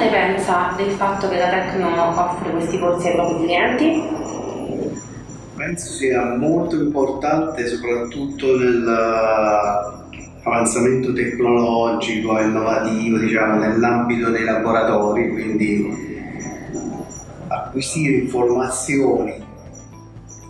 ne pensa del fatto che la Tecno offre questi corsi ai propri clienti? Penso sia molto importante soprattutto nell'avanzamento tecnologico e innovativo, diciamo, nell'ambito dei laboratori, quindi acquisire informazioni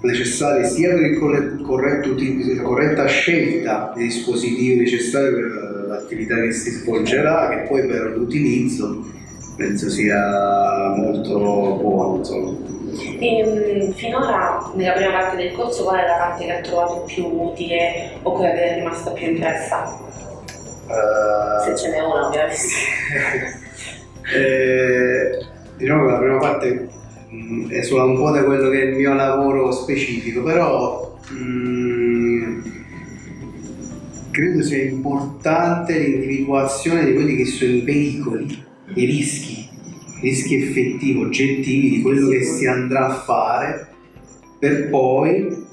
necessarie sia per il corretto utilizzo, la corretta scelta dei dispositivi necessari per l'attività che si svolgerà che poi per l'utilizzo penso sia molto buono. Insomma. E, ehm, finora nella prima parte del corso qual è la parte che ha trovato più utile o quella che è rimasta più impressa? Uh, Se ce n'è una ovviamente. eh, diciamo che la prima parte mh, esula un po' da quello che è il mio lavoro specifico, però mh, credo sia importante l'individuazione di quelli che sono i pericoli, i rischi, i rischi effettivi, oggettivi di quello che si andrà a fare per poi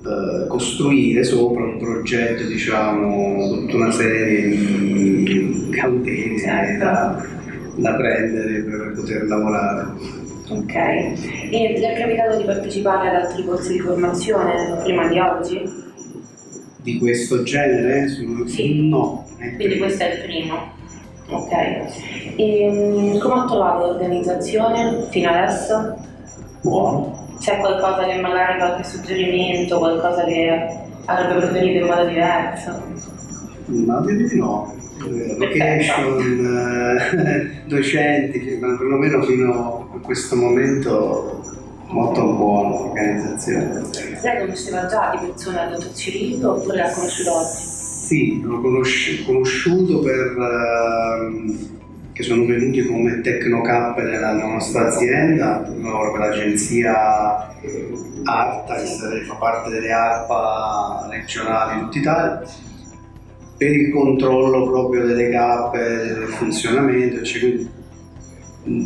Uh, costruire sopra un progetto, diciamo, tutta una serie di cautele certo. da, da prendere per poter lavorare. Ok, e ti è capitato di partecipare ad altri corsi di formazione prima di oggi? Di questo genere? Sì. No. Quindi questo è il primo. Ok. E, um, come ha trovato l'organizzazione fino adesso? Buono. C'è qualcosa che magari qualche suggerimento, qualcosa che avrebbe preferito in modo diverso? No, direi di no location, eh, docenti, perlomeno fino a questo momento molto buona organizzazione. Lei conosceva già di persone al dottor Cirillo oppure l'ha conosciuto oggi? Sì, l'ho conosci conosciuto per, uh, che sono venuti come Tecnocap nella nostra azienda, per l'agenzia ARTA, che fa parte delle ARPA regionali di tutta Italia per il controllo proprio delle cappe, del funzionamento, quindi,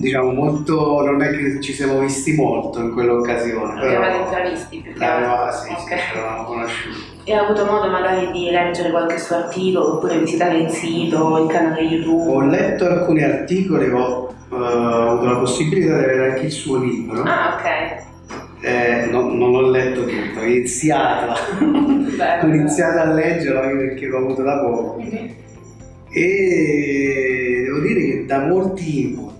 diciamo molto, non è che ci siamo visti molto in quell'occasione. Non avevate intravisti più che altro? Sì, okay. sì, eravamo conosciuti. E ha avuto modo magari di leggere qualche suo articolo oppure visitare il sito, il canale YouTube? Ho letto alcuni articoli, ho uh, avuto la possibilità di avere anche il suo libro. Ah, ok eh, no, non ho letto tutto, ho iniziato, ho iniziato a leggerlo anche perché l'ho avuto da poco mm-hmm. e devo dire che dà molti input,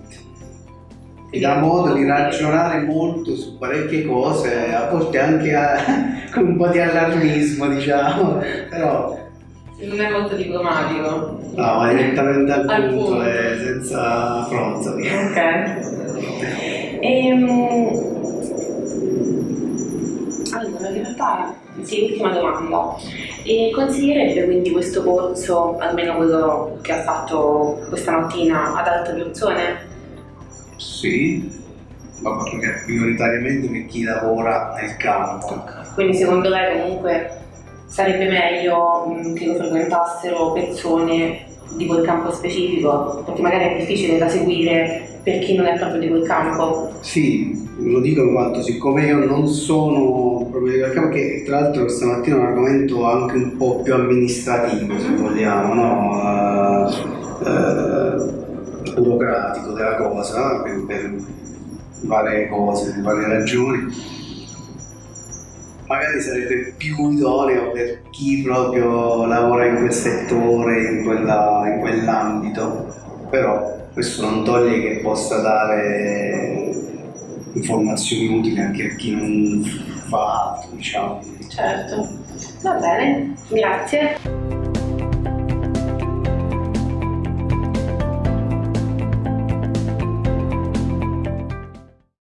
mi dà modo di ragionare molto su parecchie cose, a volte anche a, con un po' di allarmismo diciamo, però... Non è molto diplomatico. No, ma direttamente al, al punto, punto. e senza fronzoli. Ok. Ehm allora, in realtà, sì, ultima domanda. E consiglierebbe quindi questo corso, almeno quello che ha fatto questa mattina, ad altre persone? Sì, ma prioritariamente per chi lavora nel campo. Quindi secondo lei comunque sarebbe meglio che lo frequentassero persone di quel campo specifico, perché magari è difficile da seguire per chi non è proprio di quel campo. Sì, lo dico in quanto siccome io non sono proprio di quel campo, che tra l'altro stamattina è un argomento anche un po' più amministrativo, se vogliamo, no? Uh, uh, burocratico della cosa, per, per varie cose, per varie ragioni magari sarebbe più idoneo per chi proprio lavora in quel settore, in, quella, in quell'ambito, però questo non toglie che possa dare informazioni utili anche a chi non fa altro, diciamo. Certo, va bene, grazie.